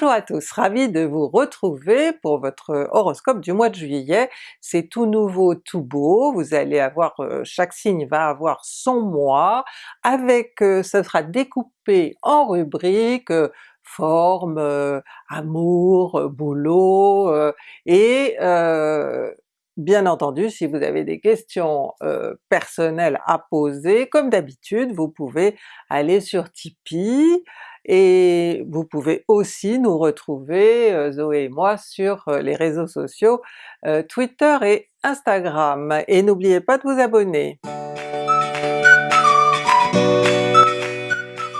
Bonjour à tous, ravi de vous retrouver pour votre horoscope du mois de juillet. C'est tout nouveau, tout beau, vous allez avoir, euh, chaque signe va avoir son mois, avec, euh, ce sera découpé en rubriques, euh, forme, amour, boulot, et Bien entendu, si vous avez des questions personnelles à poser, comme d'habitude, vous pouvez aller sur Tipeee, et vous pouvez aussi nous retrouver, euh, Zoé et moi, sur euh, les réseaux sociaux euh, Twitter et Instagram. Et n'oubliez pas de vous abonner!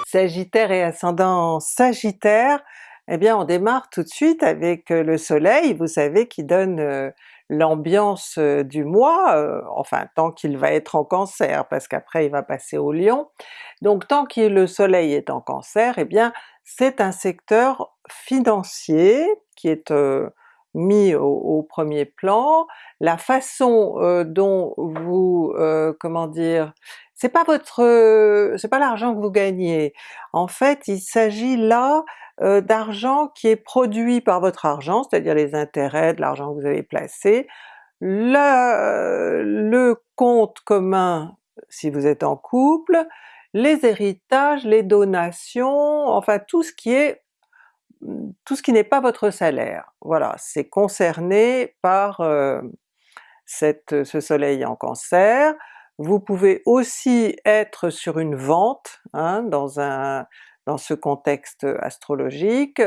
Sagittaire et ascendant Sagittaire, eh bien on démarre tout de suite avec le soleil, vous savez qui donne l'ambiance du mois, enfin tant qu'il va être en Cancer, parce qu'après il va passer au Lion. Donc tant que le soleil est en Cancer, eh bien c'est un secteur financier qui est mis au, premier plan, la façon dont vous, comment dire, c'est pas votre, c'est pas l'argent que vous gagnez, en fait il s'agit là euh, d'argent qui est produit par votre argent, c'est-à-dire les intérêts de l'argent que vous avez placé, le, le compte commun si vous êtes en couple, les héritages, les donations, enfin tout ce qui est tout ce qui n'est pas votre salaire. Voilà, c'est concerné par euh, cette, ce soleil en Cancer. Vous pouvez aussi être sur une vente, hein, dans un, dans ce contexte astrologique,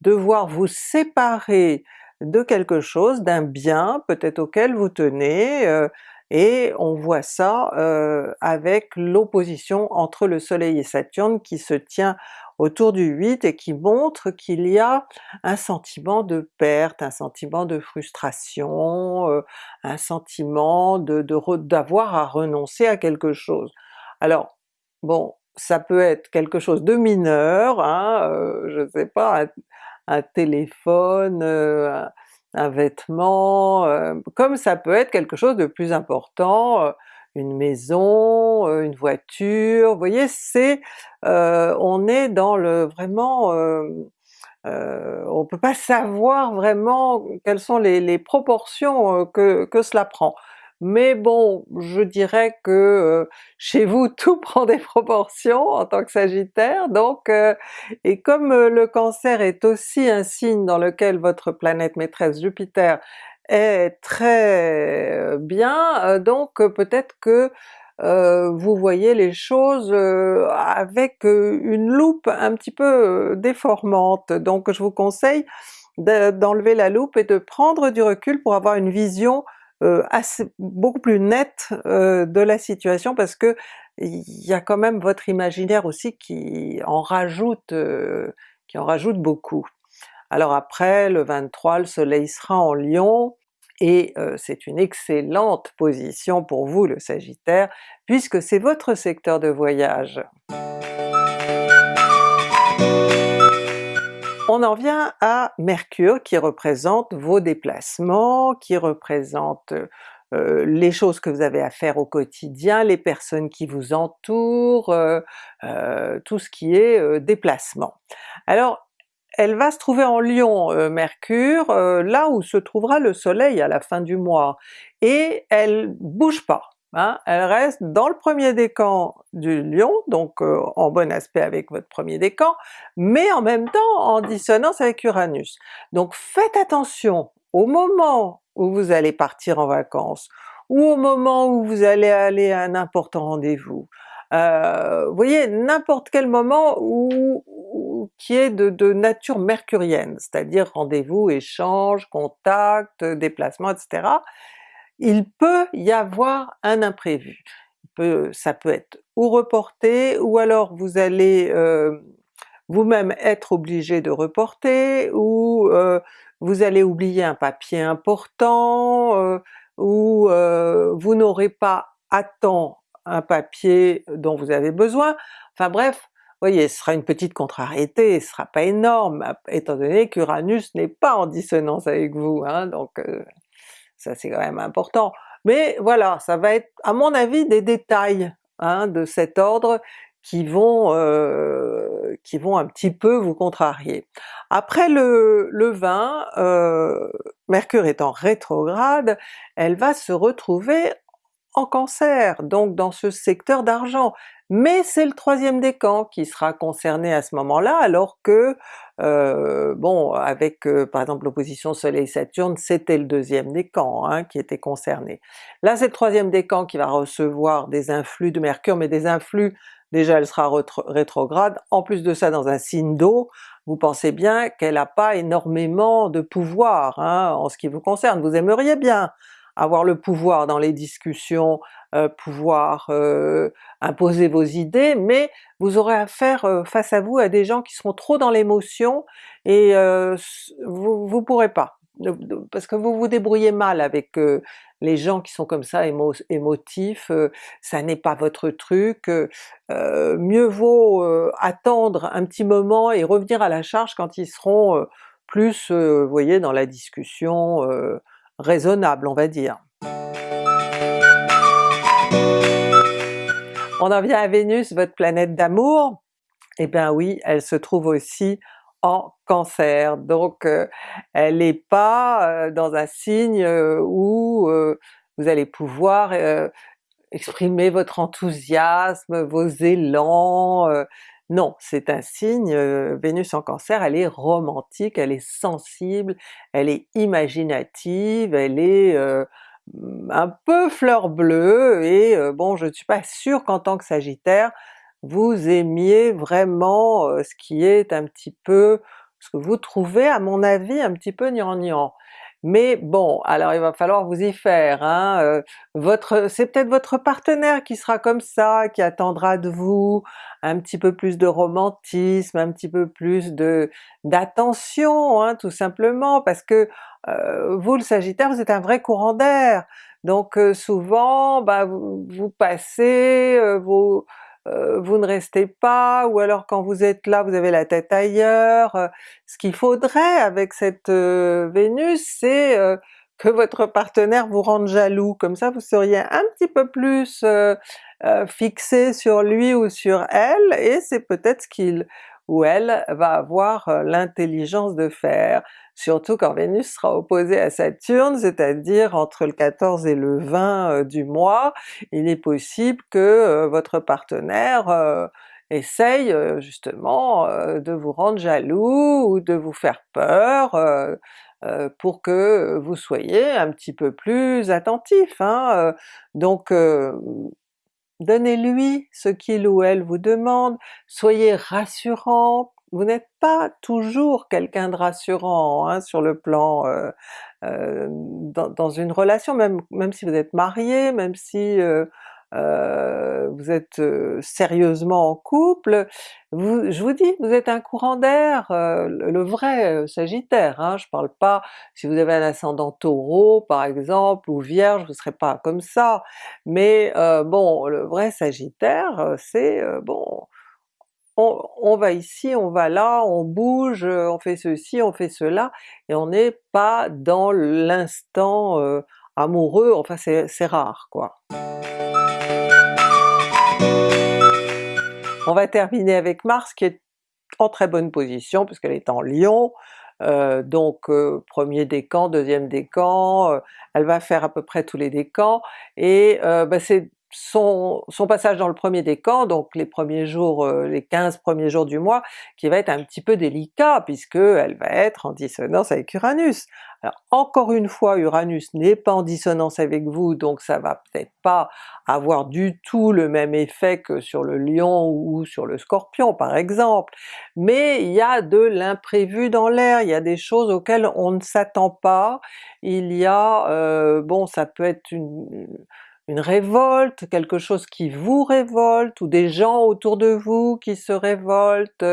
devoir vous séparer de quelque chose, d'un bien peut-être auquel vous tenez, euh, et on voit ça euh, avec l'opposition entre le soleil et Saturne qui se tient autour du 8 et qui montre qu'il y a un sentiment de perte, un sentiment de frustration, euh, un sentiment de d'avoir à renoncer à quelque chose. Alors bon, ça peut être quelque chose de mineur, hein, euh, je sais pas, un, téléphone, euh, un, vêtement, euh, comme ça peut être quelque chose de plus important, une maison, une voiture, vous voyez c'est... on est dans le vraiment... on peut pas savoir vraiment quelles sont les, proportions que, que cela prend mais bon, je dirais que euh, chez vous tout prend des proportions en tant que Sagittaire, donc euh, et comme euh, le Cancer est aussi un signe dans lequel votre planète maîtresse Jupiter est très bien, donc peut-être que vous voyez les choses avec une loupe un petit peu déformante, donc je vous conseille d'enlever la loupe et de prendre du recul pour avoir une vision assez, beaucoup plus nette euh, de la situation parce que il y a quand même votre imaginaire aussi qui en rajoute, euh, qui en rajoute beaucoup. Alors après le 23, le soleil sera en Lion, et c'est une excellente position pour vous le Sagittaire, puisque c'est votre secteur de voyage. On en vient à Mercure qui représente vos déplacements, qui représente euh, les choses que vous avez à faire au quotidien, les personnes qui vous entourent, euh, euh, tout ce qui est déplacement. Alors elle va se trouver en Lion, Mercure, là où se trouvera le soleil à la fin du mois, et elle bouge pas. Hein, elle reste dans le premier décan du Lion, donc euh, en bon aspect avec votre premier décan, mais en même temps en dissonance avec Uranus. Donc faites attention au moment où vous allez partir en vacances, ou au moment où vous allez aller à un important rendez-vous. Euh, vous voyez, n'importe quel moment où, qui est de, de nature mercurienne, c'est-à-dire rendez-vous, échange, contact, déplacement, etc il peut y avoir un imprévu. ça peut être ou reporté, ou alors vous allez euh, vous-même être obligé de reporter, ou euh, vous allez oublier un papier important, euh, ou vous n'aurez pas à temps un papier dont vous avez besoin, enfin bref, vous voyez, ce sera une petite contrariété, ce sera pas énorme, étant donné qu'Uranus n'est pas en dissonance avec vous, hein, donc ça c'est quand même important. Mais voilà, ça va être à mon avis des détails hein, de cet ordre qui vont, euh, qui vont un petit peu vous contrarier. Après le, le 20, euh, Mercure étant rétrograde, elle va se retrouver en Cancer, donc dans ce secteur d'argent, mais c'est le troisième décan qui sera concerné à ce moment-là, alors que, euh, bon, avec euh, par exemple l'opposition Soleil-Saturne, c'était le deuxième décan hein, qui était concerné. Là c'est le troisième décan qui va recevoir des influx de Mercure, mais des influx, déjà elle sera rétrograde, en plus de ça dans un signe d'eau, vous pensez bien qu'elle n'a pas énormément de pouvoir hein, en ce qui vous concerne, vous aimeriez bien avoir le pouvoir dans les discussions, euh, pouvoir euh, imposer vos idées, mais vous aurez affaire euh, face à vous à des gens qui seront trop dans l'émotion et vous, vous pourrez pas, parce que vous vous débrouillez mal avec les gens qui sont comme ça émotifs, ça n'est pas votre truc, mieux vaut attendre un petit moment et revenir à la charge quand ils seront plus, vous voyez, dans la discussion raisonnable on va dire. On en vient à Vénus, votre planète d'amour, eh bien oui, elle se trouve aussi en Cancer, donc euh, elle n'est pas euh, dans un signe euh, où vous allez pouvoir exprimer votre enthousiasme, vos élans, non, c'est un signe, Vénus en Cancer, elle est romantique, elle est sensible, elle est imaginative, elle est un peu fleur bleue, et bon je ne suis pas sûre qu'en tant que Sagittaire, vous aimiez vraiment ce qui est un petit peu, ce que vous trouvez à mon avis un petit peu gnangnan. Mais bon, alors il va falloir vous y faire, hein? votre c'est peut-être votre partenaire qui sera comme ça, qui attendra de vous un petit peu plus de romantisme, un petit peu plus de d'attention, hein, tout simplement, parce que vous le Sagittaire, vous êtes un vrai courant d'air, donc souvent bah, vous, vous passez vos euh, vous ne restez pas, ou alors quand vous êtes là vous avez la tête ailleurs. Euh, ce qu'il faudrait avec cette euh, Vénus, c'est que votre partenaire vous rende jaloux, comme ça vous seriez un petit peu plus fixé sur lui ou sur elle, et c'est peut-être ce qu'il ou elle va avoir l'intelligence de faire surtout quand Vénus sera opposée à Saturne, c'est-à-dire entre le 14 et le 20 euh, du mois, il est possible que euh, votre partenaire euh, essaye justement de vous rendre jaloux ou de vous faire peur pour que vous soyez un petit peu plus attentif. Hein. Donc donnez-lui ce qu'il ou elle vous demande, soyez rassurant, vous n'êtes pas toujours quelqu'un de rassurant hein, sur le plan euh, euh, dans, une relation, même, même si vous êtes marié, même si euh, vous êtes sérieusement en couple, je vous dis, vous êtes un courant d'air, le, vrai Sagittaire, hein, je parle pas si vous avez un ascendant Taureau par exemple, ou Vierge, vous ne serez pas comme ça, mais bon, le vrai Sagittaire, c'est bon, on, va ici, on va là, on bouge, on fait ceci, on fait cela, et on n'est pas dans l'instant amoureux, enfin c'est rare quoi. On va terminer avec Mars qui est en très bonne position puisqu'elle est en Lion, euh, donc euh, premier décan, deuxième décan, elle va faire à peu près tous les décans, et bah, c'est son, passage dans le premier décan, donc les premiers jours, euh, les 15 premiers jours du mois, qui va être un petit peu délicat puisque elle va être en dissonance avec Uranus. Alors encore une fois, Uranus n'est pas en dissonance avec vous, donc ça va peut-être pas avoir du tout le même effet que sur le Lion ou sur le Scorpion par exemple, mais il y a de l'imprévu dans l'air, il y a des choses auxquelles on ne s'attend pas, il y a, euh, bon ça peut être une une révolte, quelque chose qui vous révolte, ou des gens autour de vous qui se révoltent.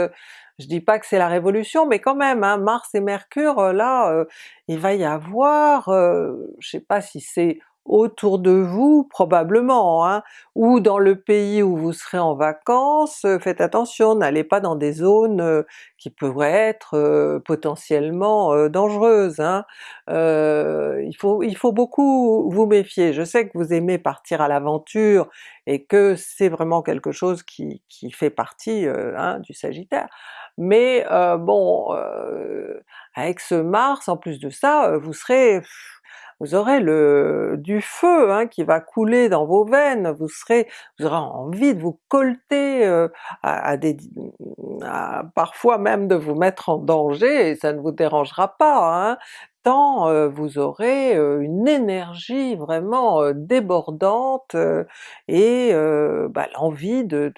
Je dis pas que c'est la révolution, mais quand même, hein, Mars et Mercure, là, euh, il va y avoir, euh, je sais pas si c'est autour de vous probablement, hein, ou dans le pays où vous serez en vacances, faites attention, n'allez pas dans des zones qui pourraient être potentiellement dangereuses. Hein. il, faut, il faut beaucoup vous méfier. Je sais que vous aimez partir à l'aventure et que c'est vraiment quelque chose qui, qui fait partie hein, du Sagittaire, mais bon, avec ce Mars en plus de ça, vous serez vous aurez le du feu hein, qui va couler dans vos veines, vous serez, vous aurez envie de vous colter euh, à, des, parfois même de vous mettre en danger, et ça ne vous dérangera pas, hein, euh, vous aurez euh, une énergie vraiment débordante et bah, l'envie de,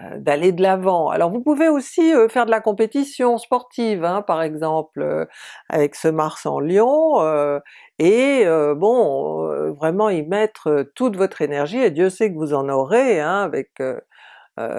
euh, d'aller de l'avant. Alors vous pouvez aussi euh, faire de la compétition sportive, hein, par exemple euh, avec ce Mars en Lion, et bon, vraiment y mettre toute votre énergie, et Dieu sait que vous en aurez hein, avec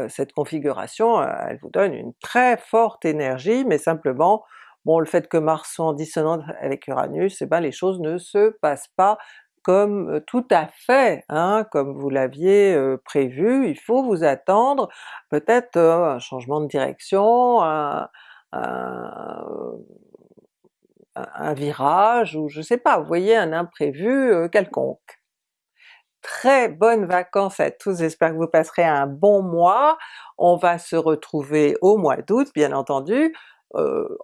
cette configuration, elle vous donne une très forte énergie, mais simplement bon le fait que Mars soit en dissonance avec Uranus, eh ben les choses ne se passent pas comme tout à fait, hein, comme vous l'aviez prévu, il faut vous attendre. Peut-être un changement de direction, un, virage, ou je sais pas, vous voyez un imprévu quelconque. Très bonnes vacances à tous, j'espère que vous passerez un bon mois, on va se retrouver au mois d'août bien entendu, euh,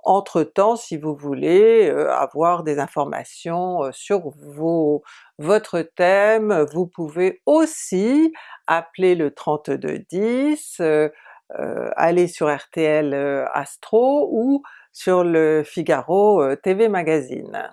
entre-temps, si vous voulez euh, avoir des informations euh, sur vos, votre thème, vous pouvez aussi appeler le 3210, aller sur RTL Astro ou sur le Figaro TV Magazine.